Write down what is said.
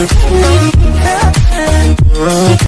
Oh, oh, oh, oh, oh,